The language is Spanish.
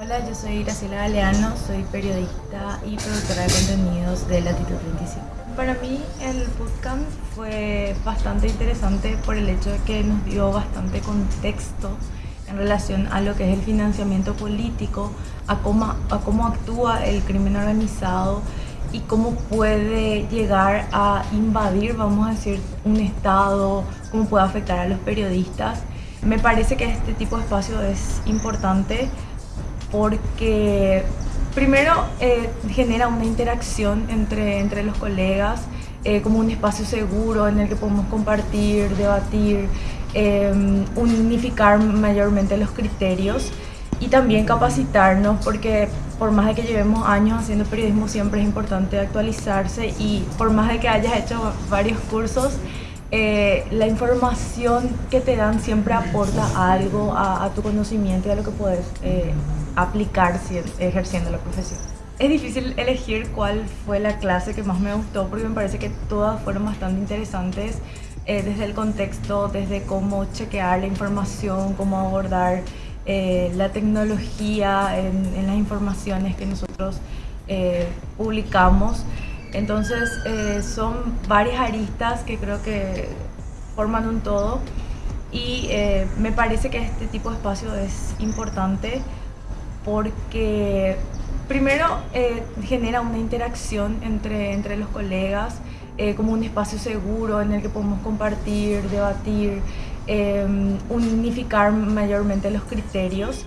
Hola, yo soy Graciela Galeano, soy periodista y productora de contenidos de Latitud 25. Para mí el bootcamp fue bastante interesante por el hecho de que nos dio bastante contexto en relación a lo que es el financiamiento político, a cómo, a cómo actúa el crimen organizado y cómo puede llegar a invadir, vamos a decir, un Estado, cómo puede afectar a los periodistas. Me parece que este tipo de espacio es importante porque primero eh, genera una interacción entre, entre los colegas, eh, como un espacio seguro en el que podemos compartir, debatir, em, unificar mayormente los criterios y también capacitarnos porque por más de que llevemos años haciendo periodismo siempre es importante actualizarse y por más de que hayas hecho varios cursos, eh, la información que te dan siempre aporta algo a, tu conocimiento y a lo que puedes eh, aplicar si, ejerciendo la profesión. Es difícil elegir cuál fue la clase que más me gustó porque me parece que todas fueron bastante interesantes eh, desde el contexto, desde cómo chequear la información, cómo abordar la tecnología en, en, las informaciones que nosotros publicamos. Entonces eh, son varias aristas que creo que forman un todo y eh, me parece que este tipo de espacio es importante porque primero eh, genera una interacción entre, entre los colegas, como un espacio seguro en el que podemos compartir, debatir, unificar mayormente los criterios